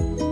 Bye.